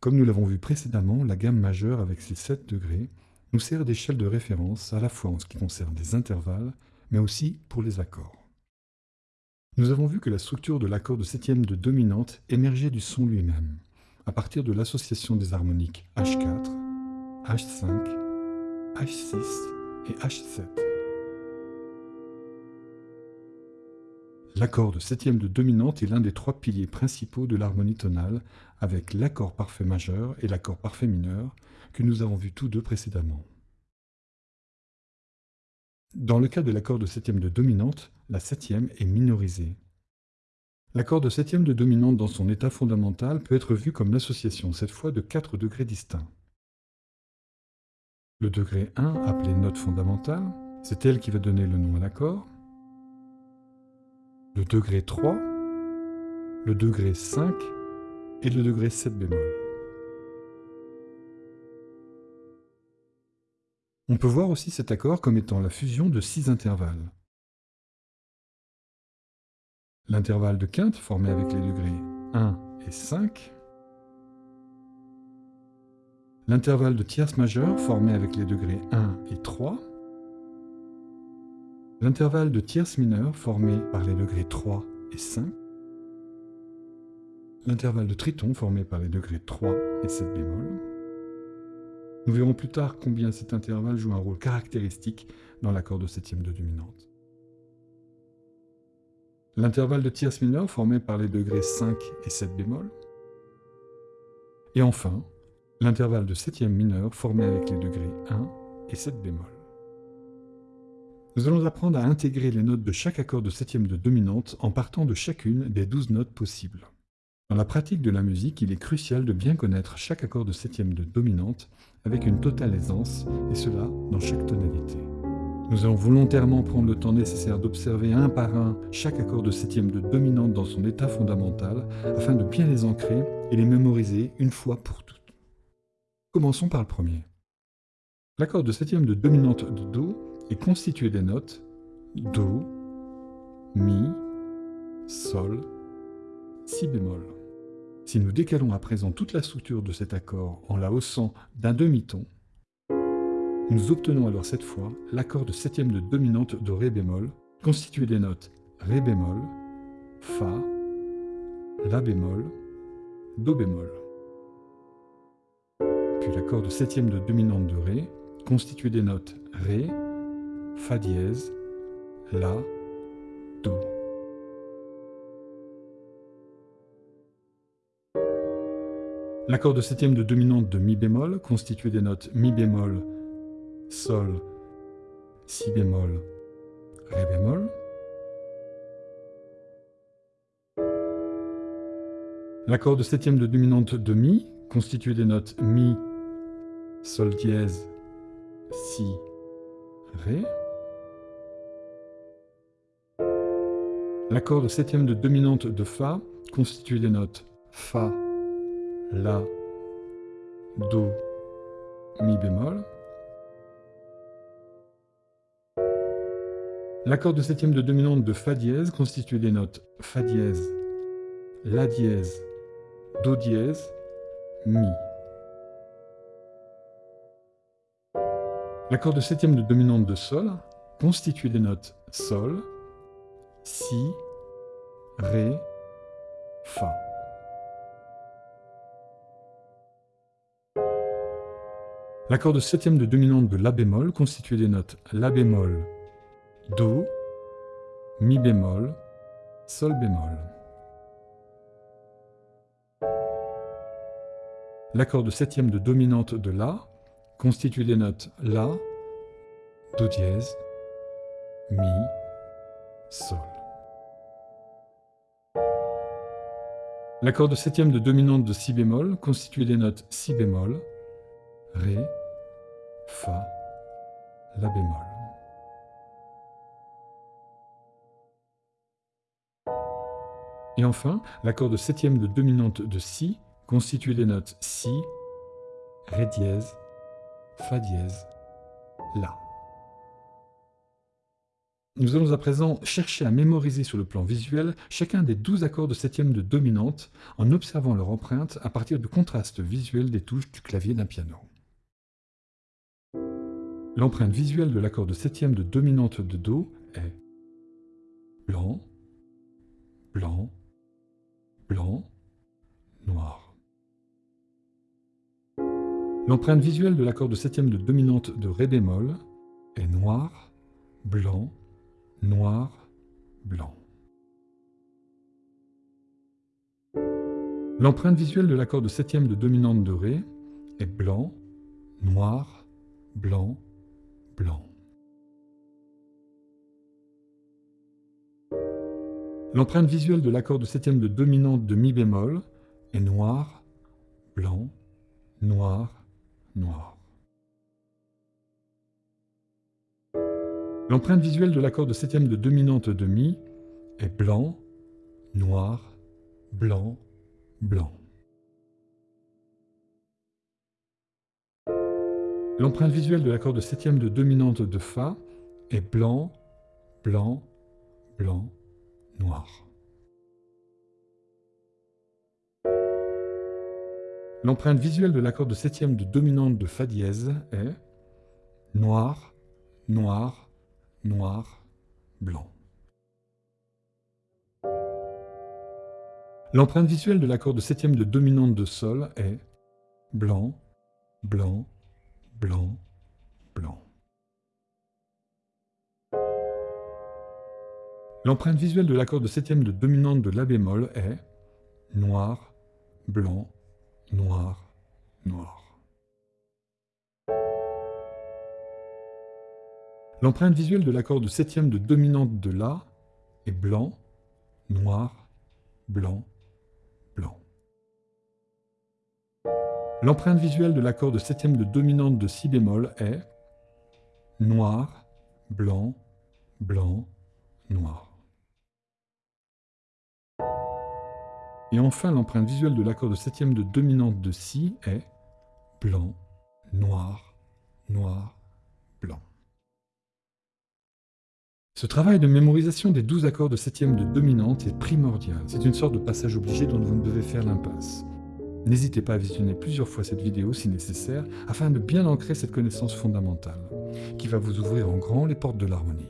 Comme nous l'avons vu précédemment, la gamme majeure avec ses 7 degrés nous sert d'échelle de référence à la fois en ce qui concerne les intervalles, mais aussi pour les accords. Nous avons vu que la structure de l'accord de septième de dominante émergeait du son lui-même, à partir de l'association des harmoniques H4, H5, H6 et H7. L'accord de septième de dominante est l'un des trois piliers principaux de l'harmonie tonale, avec l'accord parfait majeur et l'accord parfait mineur, que nous avons vus tous deux précédemment. Dans le cas de l'accord de septième de dominante, la septième est minorisée. L'accord de septième de dominante dans son état fondamental peut être vu comme l'association cette fois de quatre degrés distincts. Le degré 1, appelé note fondamentale, c'est elle qui va donner le nom à l'accord. Le degré 3, le degré 5 et le degré 7 bémol. On peut voir aussi cet accord comme étant la fusion de six intervalles. L'intervalle de quinte formé avec les degrés 1 et 5. L'intervalle de tierce majeure formé avec les degrés 1 et 3. L'intervalle de tierce mineure formé par les degrés 3 et 5. L'intervalle de triton formé par les degrés 3 et 7 bémol. Nous verrons plus tard combien cet intervalle joue un rôle caractéristique dans l'accord de septième de dominante. L'intervalle de tierce mineure formé par les degrés 5 et 7 bémol. Et enfin, l'intervalle de septième mineure formé avec les degrés 1 et 7 bémol. Nous allons apprendre à intégrer les notes de chaque accord de septième de dominante en partant de chacune des douze notes possibles. Dans la pratique de la musique, il est crucial de bien connaître chaque accord de septième de dominante avec une totale aisance, et cela dans chaque tonalité. Nous allons volontairement prendre le temps nécessaire d'observer un par un chaque accord de septième de dominante dans son état fondamental, afin de bien les ancrer et les mémoriser une fois pour toutes. Commençons par le premier. L'accord de septième de dominante de Do est constitué des notes Do, Mi, Sol, Si bémol. Si nous décalons à présent toute la structure de cet accord en la haussant d'un demi-ton, nous obtenons alors cette fois l'accord de septième de dominante de Ré bémol, constitué des notes Ré bémol, Fa, La bémol, Do bémol. Puis l'accord de septième de dominante de Ré, constitué des notes Ré, Fa dièse, La, Do. L'accord de septième de dominante de Mi bémol, constitué des notes Mi bémol, Sol, Si bémol, Ré bémol. L'accord de septième de dominante de Mi, constitué des notes Mi, Sol dièse, Si, Ré. L'accord de septième de dominante de Fa, constitué des notes Fa, La, Do, Mi bémol. L'accord de septième de dominante de Fa dièse constitué des notes Fa dièse, La dièse, Do dièse, Mi. L'accord de septième de dominante de Sol constitué des notes Sol, Si, Ré, Fa. L'accord de septième de dominante de La bémol constitué des notes La bémol, Do, Mi bémol, Sol bémol. L'accord de septième de dominante de La, constitué des notes La, Do dièse, Mi, Sol. L'accord de septième de dominante de Si bémol, constitué des notes Si bémol, Ré, Fa, La bémol. Et enfin, l'accord de septième de dominante de Si, constitué des notes Si, Ré dièse, Fa dièse, La. Nous allons à présent chercher à mémoriser sur le plan visuel chacun des 12 accords de septième de dominante en observant leur empreinte à partir du contraste visuel des touches du clavier d'un piano. L'empreinte visuelle de l'accord de septième de dominante de Do est blanc, blanc, blanc, noir. L'empreinte visuelle de l'accord de septième de dominante de Ré bémol est noir, blanc, noir, blanc. L'empreinte visuelle de l'accord de septième de dominante de Ré est blanc, noir, blanc, blanc. L'empreinte visuelle de l'accord de septième de dominante de Mi bémol est noir, blanc, noir, noir. L'empreinte visuelle de l'accord de septième de dominante de Mi est blanc, noir, blanc, blanc. L'empreinte visuelle de l'accord de septième de dominante de Fa est blanc, blanc, blanc, noir. L'empreinte visuelle de l'accord de septième de dominante de Fa dièse est noir, noir, noir, blanc. L'empreinte visuelle de l'accord de septième de dominante de Sol est blanc, blanc, blanc, blanc. L'empreinte visuelle de l'accord de septième de dominante de La bémol est noir, blanc, noir, noir. L'empreinte visuelle de l'accord de septième de dominante de La est blanc, noir, blanc, blanc. L'empreinte visuelle de l'accord de septième de dominante de Si bémol est noir, blanc, blanc, noir. Et enfin, l'empreinte visuelle de l'accord de septième de dominante de Si est blanc, noir, noir, Ce travail de mémorisation des douze accords de septième de dominante est primordial. C'est une sorte de passage obligé dont vous ne devez faire l'impasse. N'hésitez pas à visionner plusieurs fois cette vidéo si nécessaire, afin de bien ancrer cette connaissance fondamentale, qui va vous ouvrir en grand les portes de l'harmonie.